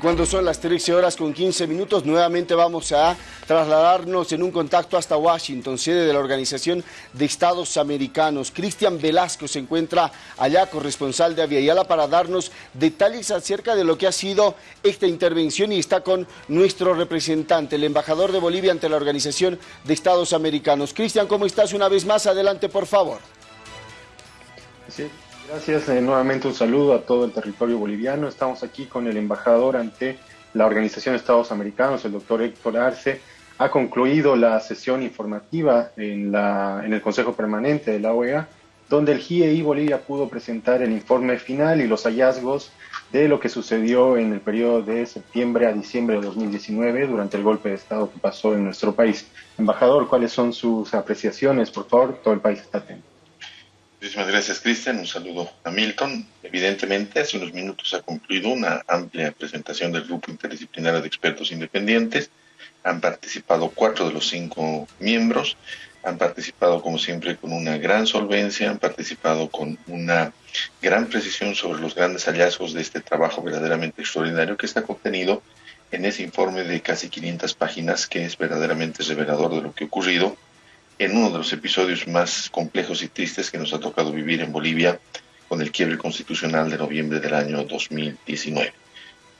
Cuando son las 13 horas con 15 minutos, nuevamente vamos a trasladarnos en un contacto hasta Washington, sede de la Organización de Estados Americanos. Cristian Velasco se encuentra allá, corresponsal de Aviala, para darnos detalles acerca de lo que ha sido esta intervención y está con nuestro representante, el embajador de Bolivia ante la Organización de Estados Americanos. Cristian, ¿cómo estás una vez más? Adelante, por favor. Sí, Gracias. Eh, nuevamente un saludo a todo el territorio boliviano. Estamos aquí con el embajador ante la Organización de Estados Americanos, el doctor Héctor Arce. Ha concluido la sesión informativa en, la, en el Consejo Permanente de la OEA, donde el GIEI Bolivia pudo presentar el informe final y los hallazgos de lo que sucedió en el periodo de septiembre a diciembre de 2019 durante el golpe de Estado que pasó en nuestro país. Embajador, ¿cuáles son sus apreciaciones? Por favor, todo el país está atento. Muchísimas gracias, Cristian. Un saludo a Milton. Evidentemente, hace unos minutos ha concluido una amplia presentación del Grupo Interdisciplinario de Expertos Independientes. Han participado cuatro de los cinco miembros. Han participado, como siempre, con una gran solvencia. Han participado con una gran precisión sobre los grandes hallazgos de este trabajo verdaderamente extraordinario que está contenido en ese informe de casi 500 páginas que es verdaderamente revelador de lo que ha ocurrido en uno de los episodios más complejos y tristes que nos ha tocado vivir en Bolivia con el quiebre constitucional de noviembre del año 2019.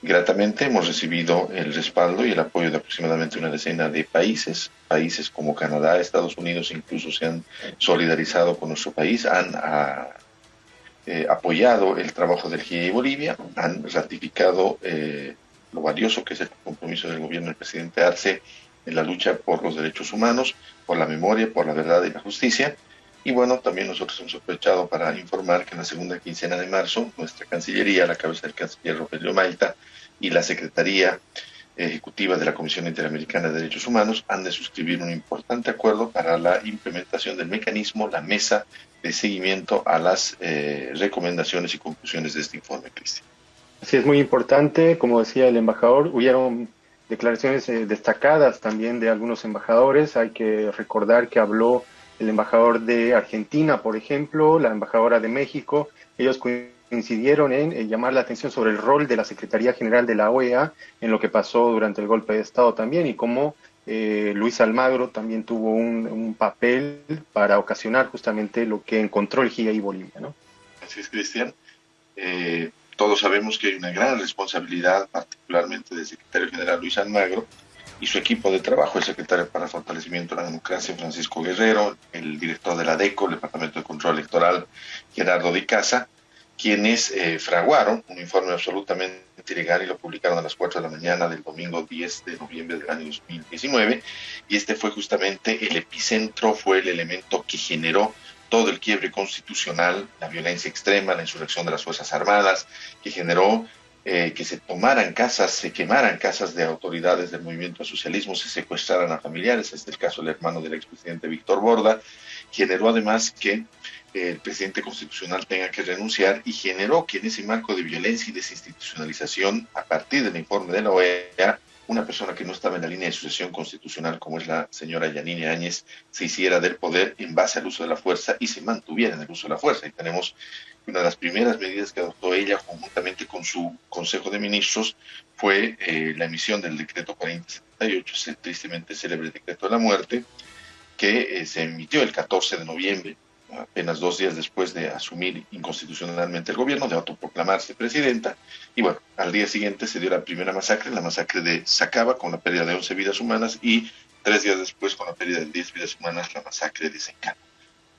Gratamente hemos recibido el respaldo y el apoyo de aproximadamente una decena de países. Países como Canadá, Estados Unidos incluso se han solidarizado con nuestro país, han ah, eh, apoyado el trabajo del GIE Bolivia, han ratificado eh, lo valioso que es el compromiso del gobierno del presidente Arce en la lucha por los derechos humanos, por la memoria, por la verdad y la justicia. Y bueno, también nosotros hemos aprovechado para informar que en la segunda quincena de marzo, nuestra Cancillería, la cabeza del canciller Rogelio Malta y la Secretaría Ejecutiva de la Comisión Interamericana de Derechos Humanos han de suscribir un importante acuerdo para la implementación del mecanismo, la mesa de seguimiento a las eh, recomendaciones y conclusiones de este informe, Cristian. Sí, es muy importante, como decía el embajador, hubieron declaraciones eh, destacadas también de algunos embajadores. Hay que recordar que habló el embajador de Argentina, por ejemplo, la embajadora de México. Ellos coincidieron en, llamar la atención sobre el rol de la Secretaría General de la OEA en lo que pasó durante el golpe de Estado también y cómo eh, Luis Almagro también tuvo un, papel para ocasionar justamente lo que encontró el GIA y Bolivia. ¿no? Así es, Cristian. Eh, todos sabemos que hay una gran responsabilidad, particularmente del secretario general Luis Almagro y su equipo de trabajo, el secretario para el fortalecimiento de la democracia Francisco Guerrero, el director de la DECO, el Departamento de Control Electoral Gerardo Di Casa, quienes eh, fraguaron un informe absolutamente ilegal y lo publicaron a las 4 de la mañana del domingo 10 de noviembre del año 2019. Y este fue justamente el epicentro, fue el elemento que generó todo el quiebre constitucional, la violencia extrema, la insurrección de las Fuerzas Armadas, que generó eh, que se tomaran casas, se quemaran casas de autoridades del movimiento socialismo, se secuestraran a familiares, este es el caso del hermano del expresidente Víctor Borda, generó además que eh, el presidente constitucional tenga que renunciar y generó que en ese marco de violencia y desinstitucionalización, a partir del informe de la OEA, una persona que no estaba en la línea de sucesión constitucional, como es la señora Yanine Áñez, se hiciera del poder en base al uso de la fuerza y se mantuviera en el uso de la fuerza. Y tenemos una de las primeras medidas que adoptó ella, conjuntamente con su Consejo de Ministros, fue eh, la emisión del decreto 4078, el tristemente célebre decreto de la muerte, que eh, se emitió el 14 de noviembre apenas dos días después de asumir inconstitucionalmente el gobierno, de autoproclamarse presidenta. Y bueno, al día siguiente se dio la primera masacre, la masacre de Sacaba, con la pérdida de 11 vidas humanas, y tres días después, con la pérdida de 10 vidas humanas, la masacre de Sencano.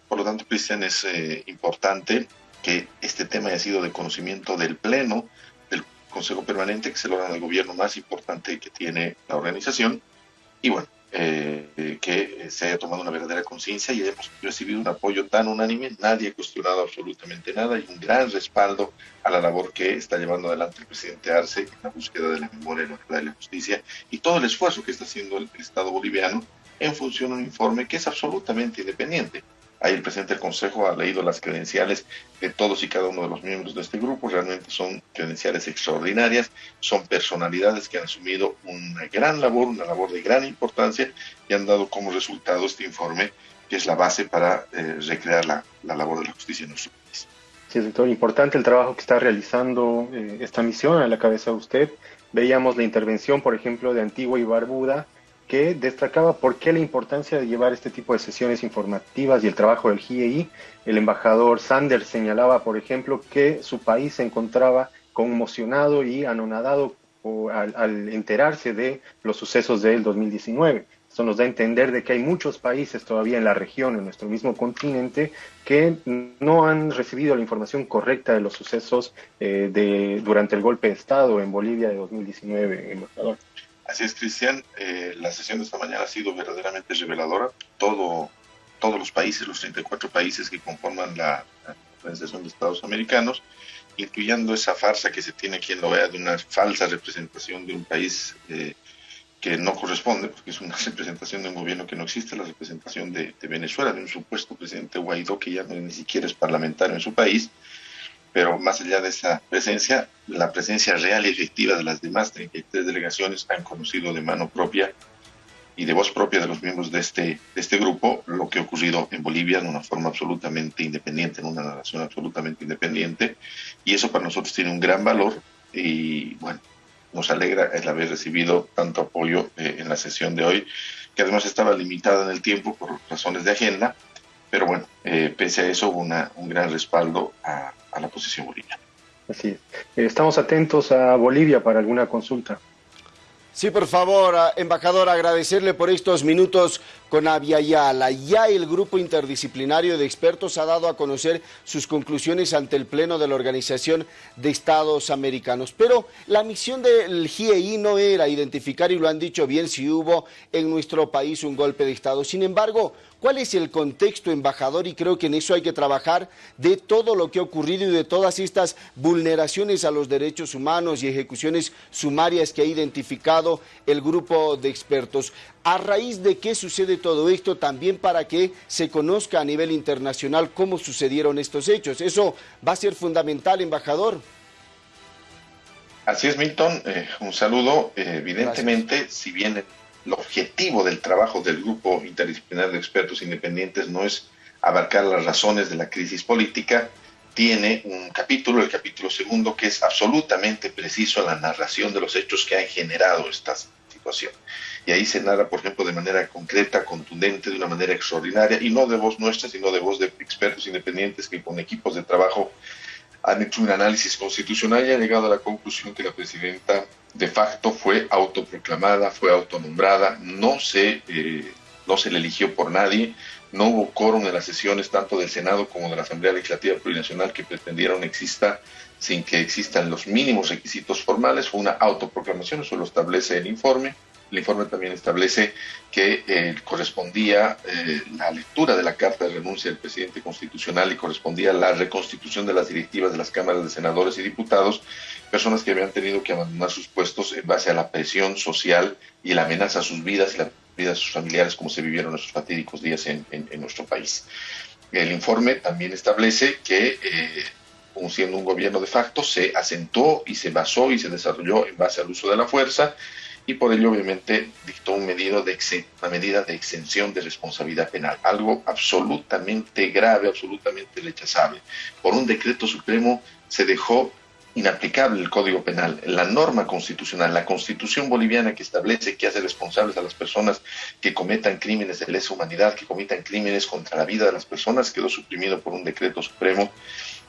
Por lo tanto, Cristian, es eh, importante que este tema haya sido de conocimiento del Pleno, del Consejo Permanente, que es el órgano de gobierno más importante que tiene la organización. Y bueno, eh, que se haya tomado una verdadera conciencia y hemos recibido un apoyo tan unánime, nadie ha cuestionado absolutamente nada y un gran respaldo a la labor que está llevando adelante el presidente Arce en la búsqueda de la memoria, la verdad y la justicia y todo el esfuerzo que está haciendo el Estado boliviano en función de un informe que es absolutamente independiente. Ahí el presidente del Consejo ha leído las credenciales de todos y cada uno de los miembros de este grupo. Realmente son credenciales extraordinarias, son personalidades que han asumido una gran labor, una labor de gran importancia y han dado como resultado este informe que es la base para eh, recrear la, labor de la justicia en nuestro país. Sí, doctor, importante el trabajo que está realizando eh, esta misión a la cabeza de usted. veíamos la intervención, por ejemplo, de Antigua y Barbuda, que destacaba por qué la importancia de llevar este tipo de sesiones informativas y el trabajo del GIEI. El embajador Sanders señalaba, por ejemplo, que su país se encontraba conmocionado y anonadado al, enterarse de los sucesos del 2019. Esto nos da a entender de que hay muchos países todavía en la región, en nuestro mismo continente, que no han recibido la información correcta de los sucesos eh, de, durante el golpe de Estado en Bolivia de 2019, embajador. Así es, Cristian. Eh, la sesión de esta mañana ha sido verdaderamente reveladora. Todo, todos los países, los 34 países que conforman la, la Organización de Estados Americanos, incluyendo esa farsa que se tiene quien lo vea de una falsa representación de un país eh, que no corresponde, porque es una representación de un gobierno que no existe, la representación de, Venezuela, de un supuesto presidente Guaidó que ya no, ni siquiera es parlamentario en su país, pero más allá de esa presencia, la presencia real y efectiva de las demás 33 delegaciones han conocido de mano propia y de voz propia de los miembros de este, de este grupo lo que ha ocurrido en Bolivia en una forma absolutamente independiente, en una narración absolutamente independiente, y eso para nosotros tiene un gran valor y bueno, nos alegra el haber recibido tanto apoyo eh, en la sesión de hoy, que además estaba limitada en el tiempo por razones de agenda, pero bueno, eh, pese a eso hubo una, un gran respaldo a, a la posición boliviana. Así es. Eh, estamos atentos a Bolivia para alguna consulta. Sí, por favor, embajador, agradecerle por estos minutos con Aviala. Ya el grupo interdisciplinario de expertos ha dado a conocer sus conclusiones ante el Pleno de la Organización de Estados Americanos. Pero la misión del GIEI no era identificar, y lo han dicho bien, si hubo en nuestro país un golpe de Estado. Sin embargo, ¿Cuál es el contexto, embajador? Y creo que en eso hay que trabajar de todo lo que ha ocurrido y de todas estas vulneraciones a los derechos humanos y ejecuciones sumarias que ha identificado el grupo de expertos. ¿A raíz de qué sucede todo esto? También para que se conozca a nivel internacional cómo sucedieron estos hechos. Eso va a ser fundamental, embajador. Así es, Milton. Eh, un saludo. Eh, evidentemente, Gracias. si bien el objetivo del trabajo del grupo interdisciplinario de expertos independientes no es abarcar las razones de la crisis política, tiene un capítulo, el capítulo segundo, que es absolutamente preciso en la narración de los hechos que han generado esta situación. Y ahí se narra, por ejemplo, de manera concreta, contundente, de una manera extraordinaria, y no de voz nuestra, sino de voz de expertos independientes que con equipos de trabajo han hecho un análisis constitucional y han llegado a la conclusión que la presidenta de facto fue autoproclamada, fue autonombrada, no se, eh, no se le eligió por nadie, no hubo quórum en las sesiones tanto del Senado como de la Asamblea Legislativa Plurinacional que pretendieron exista sin que existan los mínimos requisitos formales, fue una autoproclamación, eso lo establece el informe. El informe también establece que eh, correspondía eh, la lectura de la carta de renuncia del presidente constitucional y correspondía la reconstitución de las directivas de las cámaras de senadores y diputados, personas que habían tenido que abandonar sus puestos en base a la presión social y la amenaza a sus vidas y la vida de sus familiares, como se vivieron esos fatídicos días en, nuestro país. El informe también establece que, eh, siendo un gobierno de facto, se asentó y se basó y se desarrolló en base al uso de la fuerza y por ello obviamente dictó de una medida de exención de responsabilidad penal, algo absolutamente grave, absolutamente rechazable. Por un decreto supremo se dejó inaplicable el Código Penal, la norma constitucional, la constitución boliviana que establece que hace responsables a las personas que cometan crímenes de lesa humanidad, que cometan crímenes contra la vida de las personas, quedó suprimido por un decreto supremo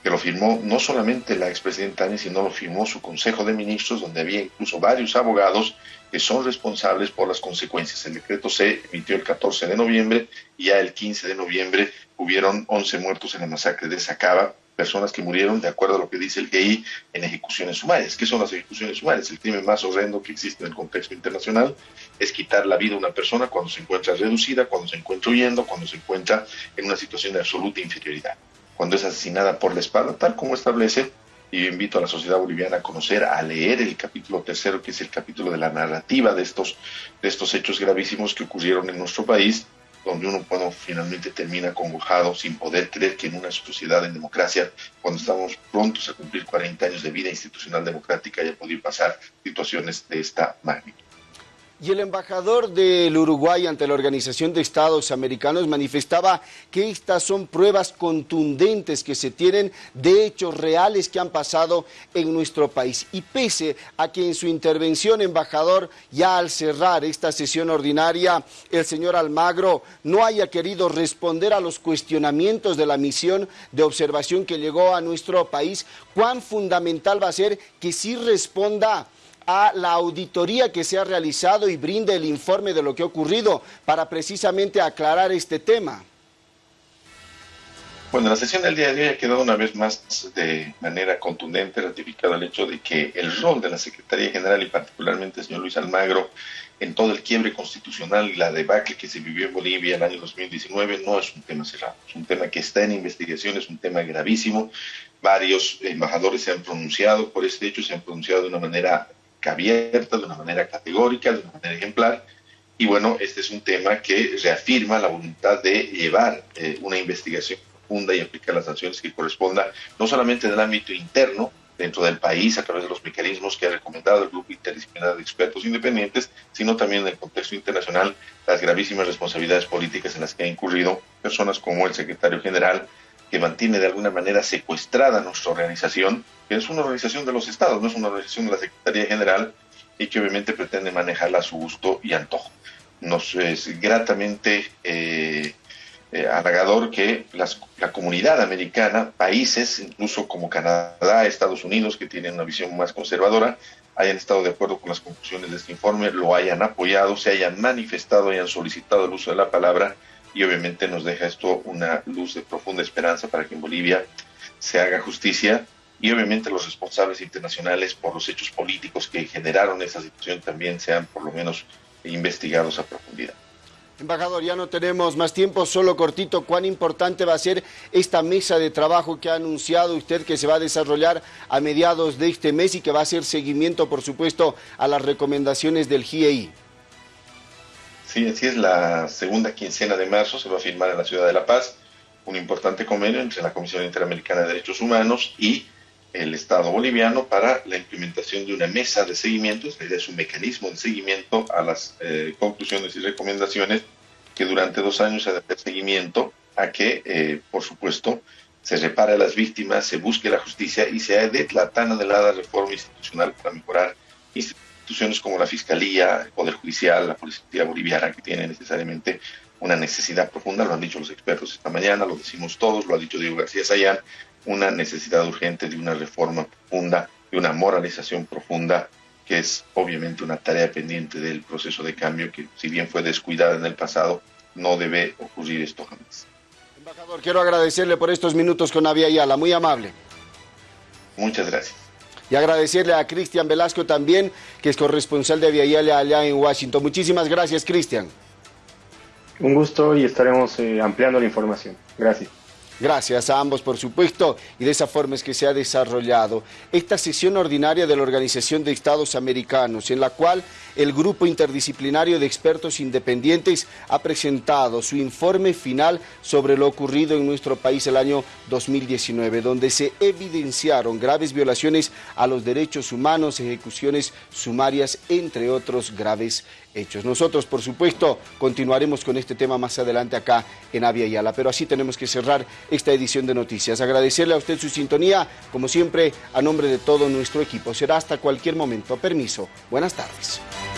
que lo firmó no solamente la expresidenta Ani, sino lo firmó su Consejo de Ministros, donde había incluso varios abogados que son responsables por las consecuencias. El decreto se emitió el 14 de noviembre y ya el 15 de noviembre hubieron 11 muertos en la masacre de Sacaba, personas que murieron, de acuerdo a lo que dice el GI, en ejecuciones sumarias. ¿Qué son las ejecuciones sumarias? El crimen más horrendo que existe en el contexto internacional es quitar la vida a una persona cuando se encuentra reducida, cuando se encuentra huyendo, cuando se encuentra en una situación de absoluta inferioridad, cuando es asesinada por la espalda, tal como establece, y invito a la sociedad boliviana a conocer, a leer el capítulo tercero, que es el capítulo de la narrativa de estos, de estos hechos gravísimos que ocurrieron en nuestro país, donde uno finalmente termina congojado sin poder creer que en una sociedad en democracia, cuando estamos prontos a cumplir 40 años de vida institucional democrática, haya podido pasar situaciones de esta magnitud. Y el embajador del Uruguay ante la Organización de Estados Americanos manifestaba que estas son pruebas contundentes que se tienen de hechos reales que han pasado en nuestro país. Y pese a que en su intervención, embajador, ya al cerrar esta sesión ordinaria, el señor Almagro no haya querido responder a los cuestionamientos de la misión de observación que llegó a nuestro país, cuán fundamental va a ser que sí responda a la auditoría que se ha realizado y brinde el informe de lo que ha ocurrido para precisamente aclarar este tema. Bueno, la sesión del día de hoy ha quedado una vez más de manera contundente ratificado el hecho de que el rol de la Secretaría General y particularmente el señor Luis Almagro en todo el quiebre constitucional y la debacle que se vivió en Bolivia el año 2019 no es un tema cerrado, es un tema que está en investigación, es un tema gravísimo. Varios embajadores se han pronunciado por este hecho, se han pronunciado de una manera abierta, de una manera categórica, de una manera ejemplar. Y bueno, este es un tema que reafirma la voluntad de llevar eh, una investigación profunda y aplicar las sanciones que corresponda, no solamente en el ámbito interno, dentro del país, a través de los mecanismos que ha recomendado el Grupo Interdisciplinario de Expertos Independientes, sino también en el contexto internacional, las gravísimas responsabilidades políticas en las que han incurrido personas como el secretario general, que mantiene de alguna manera secuestrada nuestra organización, que es una organización de los estados, no es una organización de la Secretaría General y que obviamente pretende manejarla a su gusto y antojo. Nos es gratamente eh, eh, halagador que la comunidad americana, países, incluso como Canadá, Estados Unidos, que tienen una visión más conservadora, hayan estado de acuerdo con las conclusiones de este informe, lo hayan apoyado, se hayan manifestado, hayan solicitado el uso de la palabra y obviamente nos deja esto una luz de profunda esperanza para que en Bolivia se haga justicia y obviamente los responsables internacionales por los hechos políticos que generaron esa situación también sean por lo menos investigados a profundidad. Embajador, ya no tenemos más tiempo, solo cortito, ¿cuán importante va a ser esta mesa de trabajo que ha anunciado usted que se va a desarrollar a mediados de este mes y que va a hacer seguimiento, por supuesto, a las recomendaciones del GIEI? Sí, así es, la segunda quincena de marzo se va a firmar en la ciudad de La Paz un importante convenio entre la Comisión Interamericana de Derechos Humanos y el Estado boliviano para la implementación de una mesa de seguimiento, es un mecanismo de seguimiento a las eh, conclusiones y recomendaciones que durante dos años se da seguimiento a que, eh, por supuesto, se repare a las víctimas, se busque la justicia y se dé la tan anhelada reforma institucional para mejorar instituciones como la Fiscalía, el Poder Judicial, la Policía Boliviana, que tienen necesariamente una necesidad profunda, lo han dicho los expertos esta mañana, lo decimos todos, lo ha dicho Diego García Sayán, una necesidad urgente de una reforma profunda, de una moralización profunda, que es obviamente una tarea pendiente del proceso de cambio que, si bien fue descuidada en el pasado, no debe ocurrir esto jamás. Embajador, quiero agradecerle por estos minutos con Avia Ayala, muy amable. Muchas gracias. Y agradecerle a Cristian Velasco también, que es corresponsal de Ayala allá en Washington. Muchísimas gracias, Cristian. Un gusto y estaremos eh, ampliando la información. Gracias. Gracias a ambos, por supuesto, y de esa forma es que se ha desarrollado esta sesión ordinaria de la Organización de Estados Americanos, en la cual el Grupo Interdisciplinario de Expertos Independientes ha presentado su informe final sobre lo ocurrido en nuestro país el año 2019, donde se evidenciaron graves violaciones a los derechos humanos, ejecuciones sumarias, entre otros graves hechos. Nosotros, por supuesto, continuaremos con este tema más adelante acá en Avia Yala, pero así tenemos que cerrar esta edición de noticias. Agradecerle a usted su sintonía, como siempre, a nombre de todo nuestro equipo. Será hasta cualquier momento. Permiso. Buenas tardes.